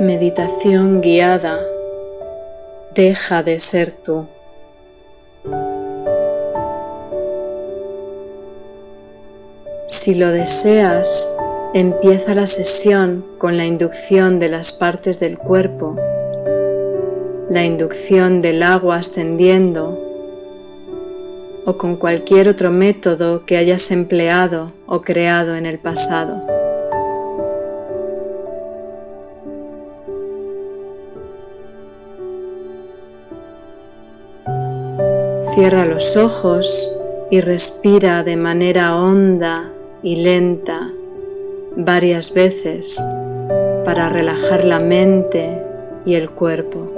Meditación guiada. Deja de ser tú. Si lo deseas, empieza la sesión con la inducción de las partes del cuerpo, la inducción del agua ascendiendo o con cualquier otro método que hayas empleado o creado en el pasado. Cierra los ojos y respira de manera honda y lenta varias veces para relajar la mente y el cuerpo.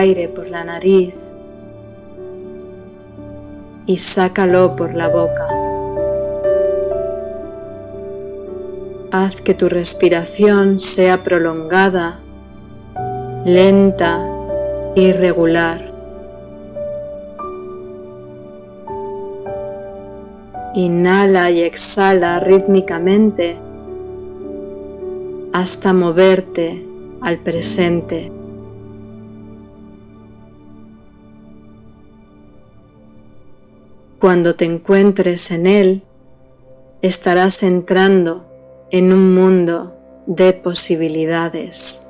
Aire por la nariz y sácalo por la boca. Haz que tu respiración sea prolongada, lenta y regular. Inhala y exhala rítmicamente hasta moverte al presente. Cuando te encuentres en él, estarás entrando en un mundo de posibilidades.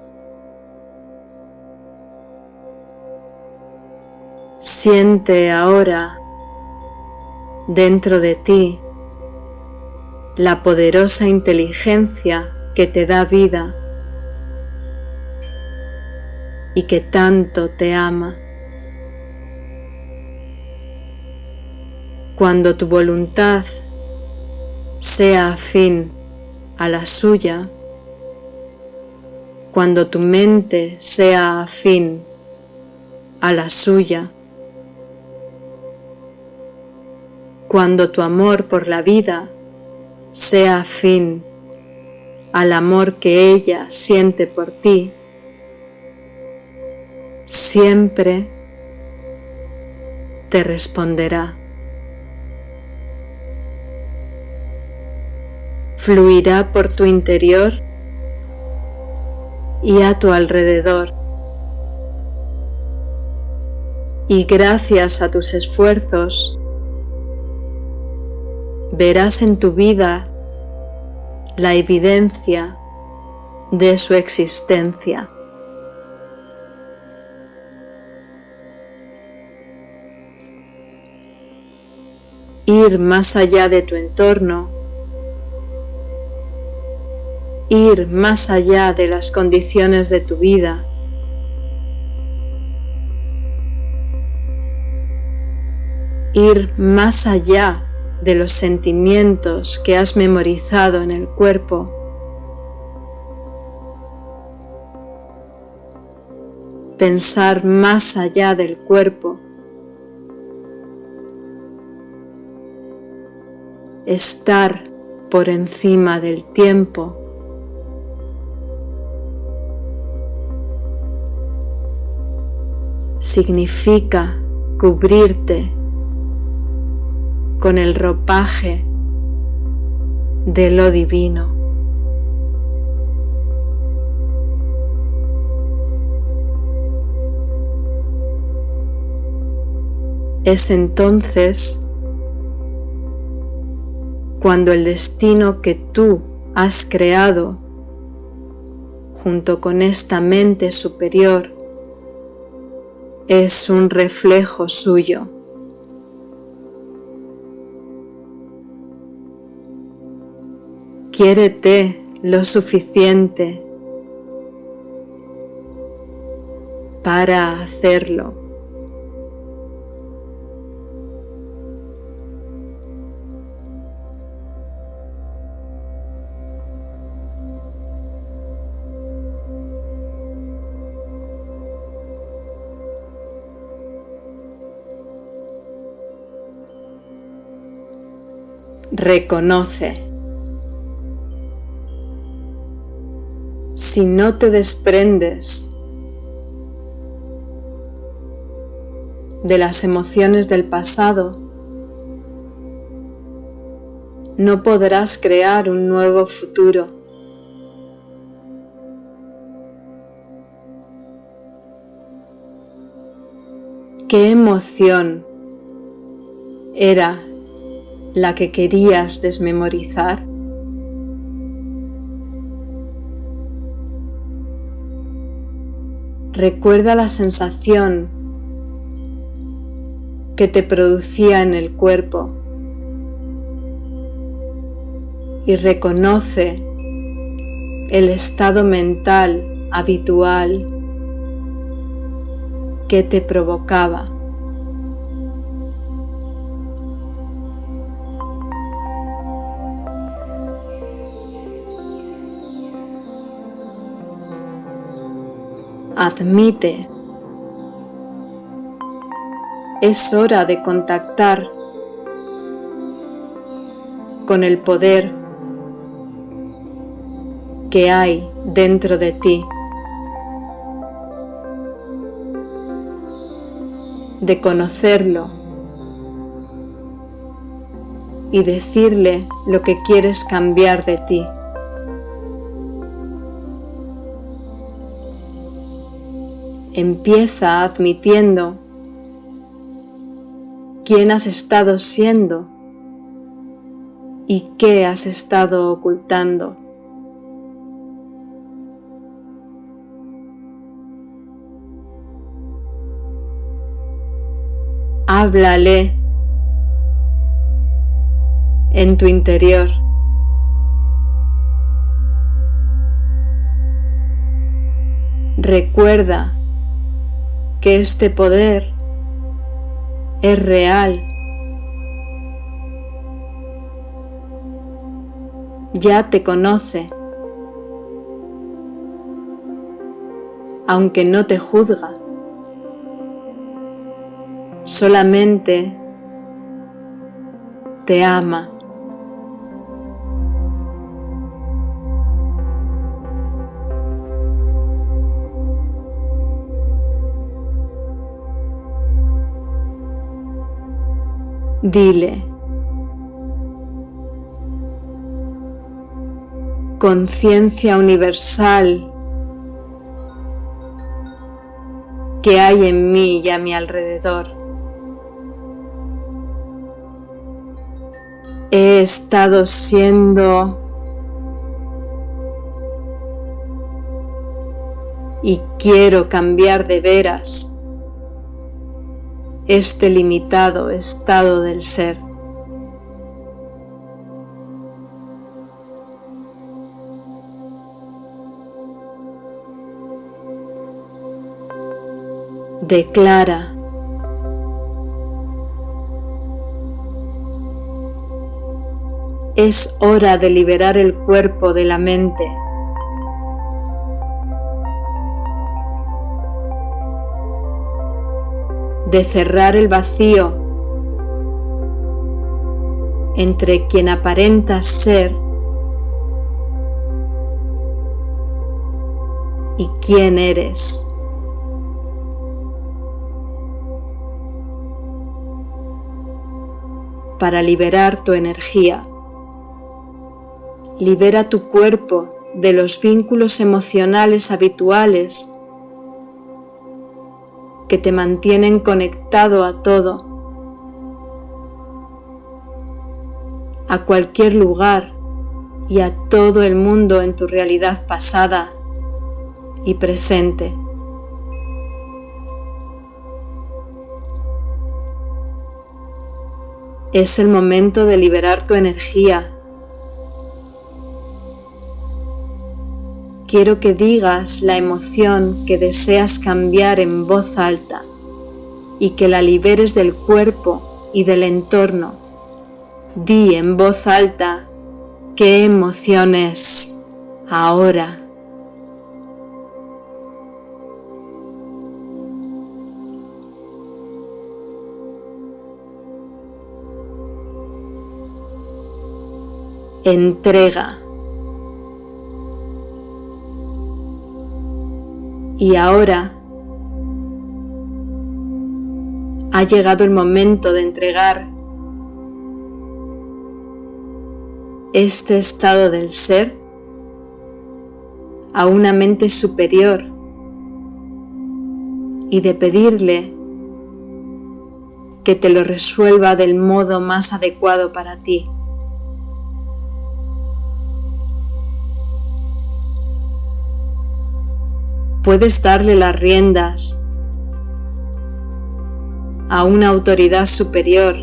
Siente ahora dentro de ti la poderosa inteligencia que te da vida y que tanto te ama. Cuando tu voluntad sea afín a la suya, cuando tu mente sea afín a la suya, cuando tu amor por la vida sea afín al amor que ella siente por ti, siempre te responderá. Fluirá por tu interior y a tu alrededor. Y gracias a tus esfuerzos, verás en tu vida la evidencia de su existencia. Ir más allá de tu entorno ir más allá de las condiciones de tu vida. Ir más allá de los sentimientos que has memorizado en el cuerpo. Pensar más allá del cuerpo. Estar por encima del tiempo significa cubrirte con el ropaje de lo divino. Es entonces cuando el destino que tú has creado junto con esta mente superior es un reflejo suyo. Quiérete lo suficiente para hacerlo. Reconoce. Si no te desprendes de las emociones del pasado, no podrás crear un nuevo futuro. ¿Qué emoción era la que querías desmemorizar? Recuerda la sensación que te producía en el cuerpo y reconoce el estado mental habitual que te provocaba. Admite. Es hora de contactar con el poder que hay dentro de ti. De conocerlo y decirle lo que quieres cambiar de ti. Empieza admitiendo quién has estado siendo y qué has estado ocultando. Háblale en tu interior. Recuerda que este poder es real. Ya te conoce, aunque no te juzga, solamente te ama. Dile, conciencia universal que hay en mí y a mi alrededor. He estado siendo y quiero cambiar de veras este limitado estado del ser. Declara Es hora de liberar el cuerpo de la mente. De cerrar el vacío entre quien aparentas ser y quién eres. Para liberar tu energía, libera tu cuerpo de los vínculos emocionales habituales que te mantienen conectado a todo, a cualquier lugar y a todo el mundo en tu realidad pasada y presente. Es el momento de liberar tu energía quiero que digas la emoción que deseas cambiar en voz alta y que la liberes del cuerpo y del entorno. Di en voz alta qué emoción es ahora. entrega. Y ahora ha llegado el momento de entregar este estado del ser a una mente superior y de pedirle que te lo resuelva del modo más adecuado para ti. Puedes darle las riendas a una autoridad superior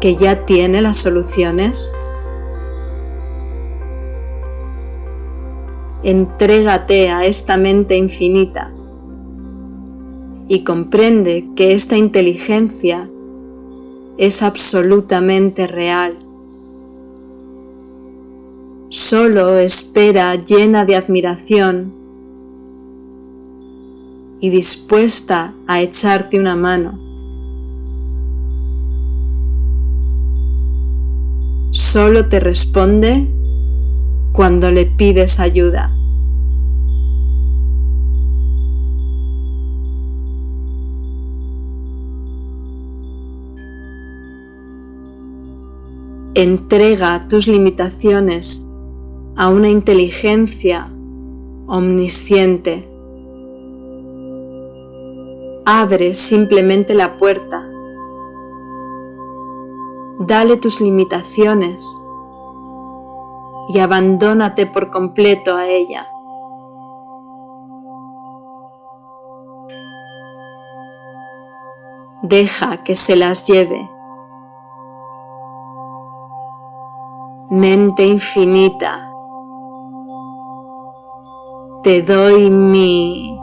que ya tiene las soluciones. Entrégate a esta mente infinita y comprende que esta inteligencia es absolutamente real. Solo espera llena de admiración y dispuesta a echarte una mano. Solo te responde cuando le pides ayuda. Entrega tus limitaciones a una inteligencia omnisciente. Abre simplemente la puerta. Dale tus limitaciones y abandónate por completo a ella. Deja que se las lleve. Mente infinita, te doy mi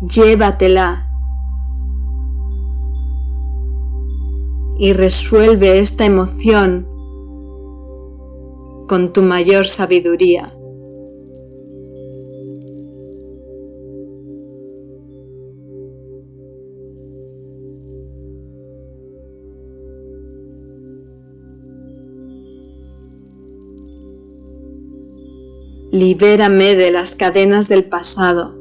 llévatela y resuelve esta emoción con tu mayor sabiduría. Libérame de las cadenas del pasado.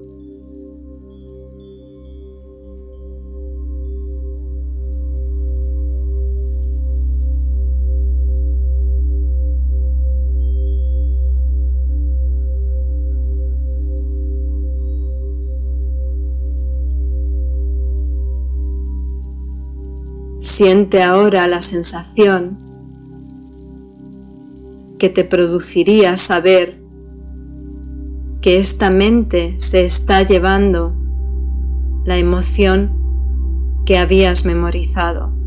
Siente ahora la sensación que te produciría saber que esta mente se está llevando la emoción que habías memorizado.